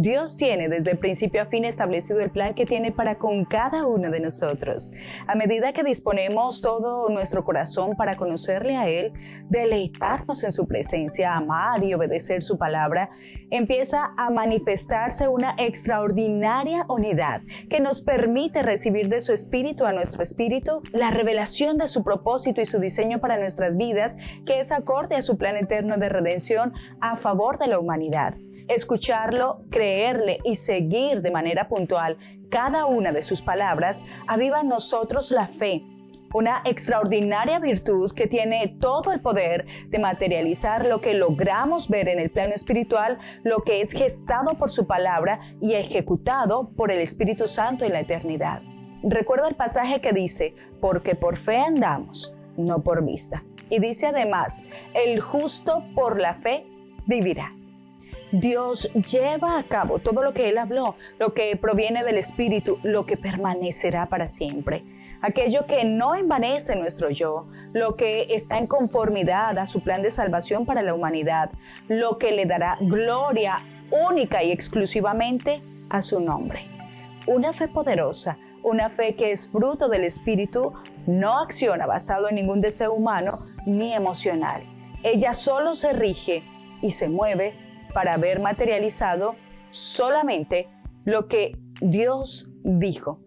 Dios tiene desde el principio a fin establecido el plan que tiene para con cada uno de nosotros. A medida que disponemos todo nuestro corazón para conocerle a Él, deleitarnos en su presencia, amar y obedecer su palabra, empieza a manifestarse una extraordinaria unidad que nos permite recibir de su espíritu a nuestro espíritu la revelación de su propósito y su diseño para nuestras vidas, que es acorde a su plan eterno de redención a favor de la humanidad escucharlo, creerle y seguir de manera puntual cada una de sus palabras, aviva en nosotros la fe, una extraordinaria virtud que tiene todo el poder de materializar lo que logramos ver en el plano espiritual, lo que es gestado por su palabra y ejecutado por el Espíritu Santo en la eternidad. Recuerda el pasaje que dice, porque por fe andamos, no por vista. Y dice además, el justo por la fe vivirá. Dios lleva a cabo todo lo que Él habló, lo que proviene del Espíritu, lo que permanecerá para siempre. Aquello que no envanece nuestro yo, lo que está en conformidad a su plan de salvación para la humanidad, lo que le dará gloria única y exclusivamente a su nombre. Una fe poderosa, una fe que es fruto del Espíritu, no acciona basado en ningún deseo humano ni emocional. Ella solo se rige y se mueve para ver materializado solamente lo que Dios dijo